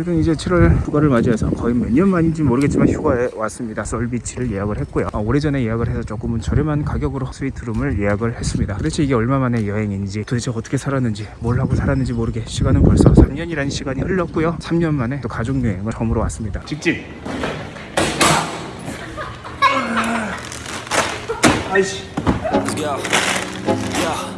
저희들은 이제 7월 휴가를 맞이해서 거의 몇 년 만인지 모르겠지만 휴가에 왔습니다. 썰비치를 예약을 했고요. 아, 오래전에 예약을 해서 조금은 저렴한 가격으로 스위트룸을 예약을 했습니다. 도대체 이게 얼마 만의 여행인지 도대체 어떻게 살았는지 뭘 하고 살았는지 모르게 시간은 벌써 3년이라는 시간이 흘렀고요. 3년 만에 또 가족 여행을 처음으로 왔습니다. 직진. 아이씨.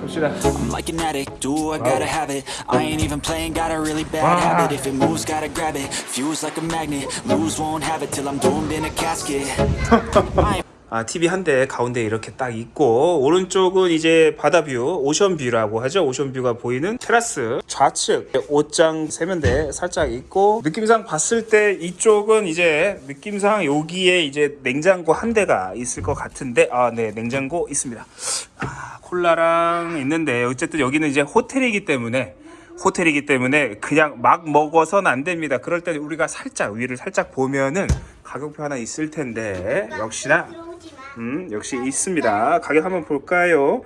봅시다. I'm like an addict, do I gotta have it I ain't even playing, got a really bad habit If it moves, gotta grab it, fuse like a magnet Lose, won't have it till I'm doomed in a casket 아, TV 한 대 가운데 이렇게 딱 있고 오른쪽은 이제 바다뷰, 오션뷰라고 하죠. 오션뷰가 보이는 테라스 좌측 옷장 세면대 살짝 있고 느낌상 봤을 때 이쪽은 이제 느낌상 여기에 이제 냉장고 한 대가 있을 것 같은데 아, 네, 냉장고 있습니다. 아, 콜라랑 있는데 어쨌든 여기는 이제 호텔이기 때문에 호텔이기 때문에 그냥 막 먹어서는 안 됩니다. 그럴 때 우리가 살짝 위를 살짝 보면은 가격표 하나 있을 텐데 역시나 음, 역시 있습니다. 가격 한번 볼까요?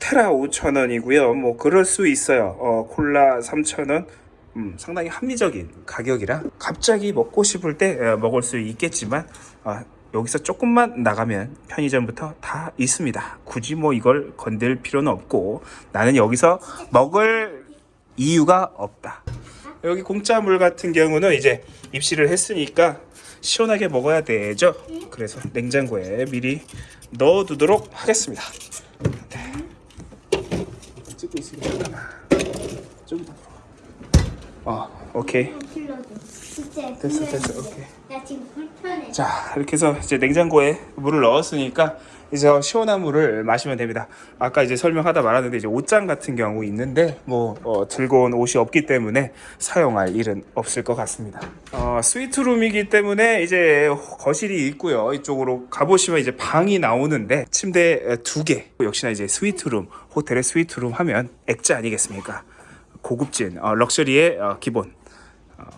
테라 5,000원이고요. 뭐 그럴 수 있어요. 어, 콜라 3,000원. 음, 상당히 합리적인 가격이라 갑자기 먹고 싶을 때 어, 먹을 수 있겠지만 어, 여기서 조금만 나가면 편의점부터 다 있습니다. 굳이 뭐 이걸 건들 필요는 없고 나는 여기서 먹을 이유가 없다. 여기 공짜 물 같은 경우는 이제 입시를 했으니까 시원하게 먹어야 되죠. 그래서 냉장고에 미리 넣어 두도록 하겠습니다. 네. 찍고 있습니다. 좀 더. 아, 오케이. 진짜 됐어. 됐어, 오케이. 나 지금 불편해. 자, 이렇게 해서 이제 냉장고에 물을 넣었으니까 이제 시원한 물을 마시면 됩니다. 아까 이제 설명하다 말았는데 이제 옷장 같은 경우 있는데 뭐 어, 들고 온 옷이 없기 때문에 사용할 일은 없을 것 같습니다. 어, 스위트룸이기 때문에 이제 거실이 있고요. 이쪽으로 가보시면 이제 방이 나오는데 침대 두 개. 역시나 이제 스위트룸, 호텔의 스위트룸 하면 액자 아니겠습니까? 고급진 어, 럭셔리의 어, 기본 어,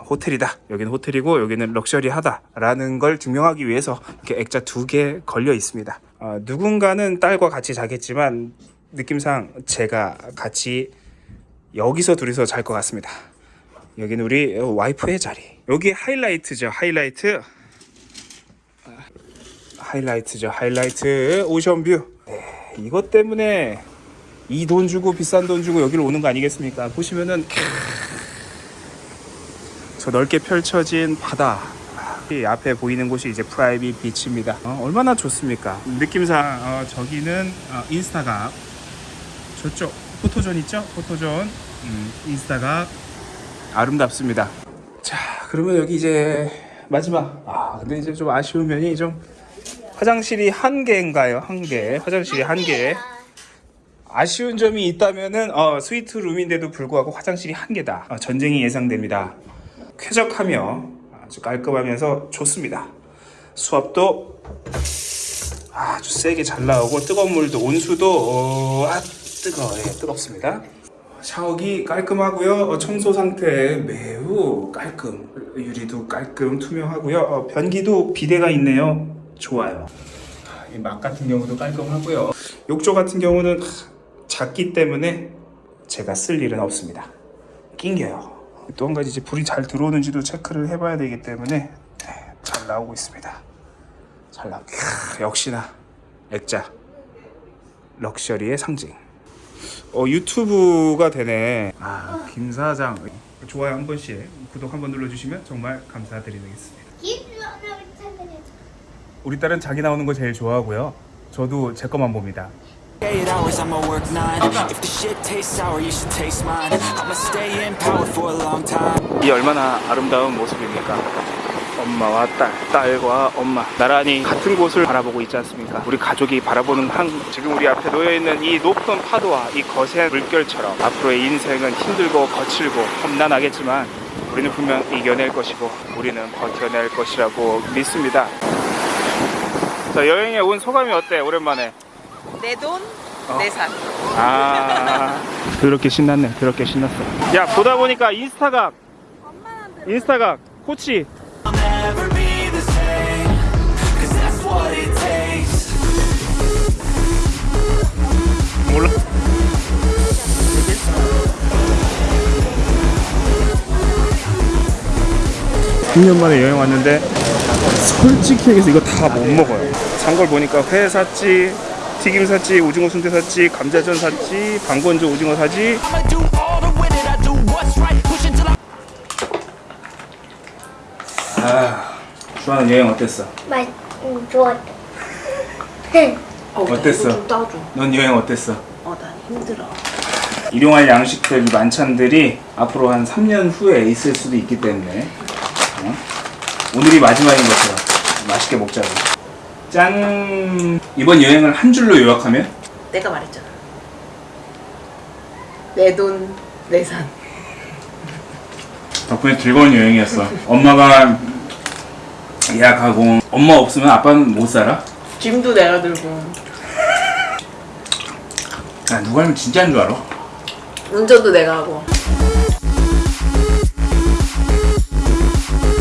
호텔이다. 여기는 호텔이고 여기는 럭셔리하다 라는 걸 증명하기 위해서 이렇게 액자 두 개 걸려 있습니다. 어, 누군가는 딸과 같이 자겠지만 느낌상 제가 같이 여기서 둘이서 잘 것 같습니다. 여기는 우리 와이프의 자리. 여기 하이라이트죠. 하이라이트. 아, 하이라이트죠. 하이라이트 ocean view. 네, 이것 때문에 이 돈 주고 비싼 돈 주고 여기를 오는 거 아니겠습니까? 보시면은 저 넓게 펼쳐진 바다. 이 앞에 보이는 곳이 이제 private beach입니다. 어, 얼마나 좋습니까? 느낌상 어, 저기는 어, 인스타각. 저쪽 포토존 있죠? 포토존. 음, 인스타각. 아름답습니다. 자 그러면 여기 이제 마지막. 아 근데 이제 좀 아쉬운 면이 좀 화장실이 한 개인가요? 한 개. 화장실이 한개. 아쉬운 점이 있다면은 어, 스위트 룸인데도 불구하고 화장실이 한 개다. 어, 전쟁이 예상됩니다. 쾌적하며 아주 깔끔하면서 좋습니다. 수압도 아주 세게 잘 나오고 뜨거운 물도 온수도 어, 아 뜨거 예, 뜨겁습니다. 샤워기 깔끔하고요. 어, 청소 상태 매우 깔끔. 유리도 깔끔 투명하고요. 어, 변기도 비데가 있네요. 좋아요. 이막 같은 경우도 깔끔하고요. 욕조 같은 경우는 작기 때문에 제가 쓸 일은 없습니다. 낑겨요. 또 한 가지 이제 불이 잘 들어오는지도 체크를 해봐야 되기 때문에 네, 잘 나오고 있습니다. 잘 나. 크, 역시나 액자 럭셔리의 상징. 어 유튜브가 되네. 아김 사장 좋아요 한 번씩 구독 한 번 눌러주시면 정말 감사드리겠습니다. 우리 딸은 자기 나오는 거 제일 좋아하고요. 저도 제 것만 봅니다. Eight hours, I'ma work nine If the shit tastes sour, you should taste mine I'ma stay in power for a long time 이 얼마나 아름다운 모습입니까? 엄마와 딸, 딸과 엄마 나란히 같은 곳을 바라보고 있지 않습니까? 우리 가족이 바라보는 한 지금 우리 앞에 놓여 있는 이 높은 파도와 이 거센 물결처럼 앞으로의 인생은 힘들고 거칠고 험난하겠지만 우리는 분명 이겨낼 것이고 우리는 버텨낼 것이라고 믿습니다. 자 여행에 온 소감이 어때? 오랜만에. 내 돈, 내 산. 아 그렇게 신났네. 그렇게 신났어. 야 보다 보니까 인스타각 인스타각 코치 몰라. 3년 만에 여행 왔는데 솔직히 얘기해서 이거 다 못 먹어요. 산 걸 보니까 회 샀지, 튀김 샀지, 오징어 순대 샀지, 감자전 샀지, 방건조 오징어 사지. 아, 주아는 여행 어땠어? 맛 음, 좋았다. 어, 나 어땠어? 넌 여행 어땠어? 어, 난 힘들어. 일용할 양식들 만찬들이 앞으로 한 3년 후에 있을 수도 있기 때문에 어? 오늘이 마지막인 것처럼 맛있게 먹자고. 짠. 이번 여행을 한 줄로 요약하면 내가 말했잖아. 내 돈, 내 산. 덕분에 즐거운 여행이었어. 엄마가 예약하고 엄마 없으면 아빠는 못 살아. 짐도 내가 들고. 야, 누가 하면 진짜인 줄 알아? 운전도 내가 하고.